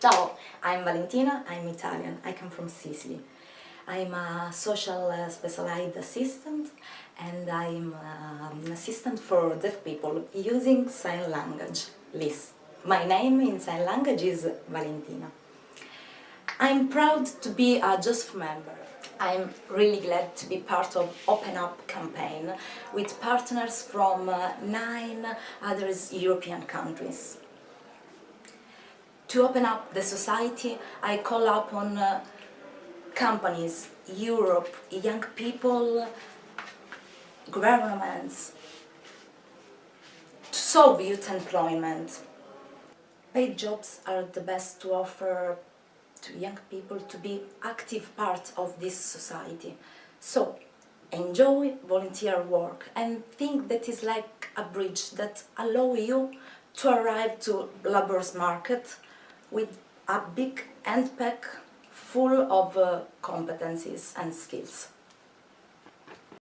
Ciao, I'm Valentina, I'm Italian, I come from Sicily. I'm a social uh, specialized assistant and I'm uh, an assistant for deaf people using sign language, LIS. My name in sign language is Valentina. I'm proud to be a JOSF member. I'm really glad to be part of Open Up campaign with partners from uh, nine other European countries. To open up the society, I call upon uh, companies, Europe, young people, governments, to solve youth employment. Paid jobs are the best to offer to young people to be active part of this society. So, enjoy volunteer work and think that is like a bridge that allow you to arrive to labor's market with a big handbag full of uh, competencies and skills.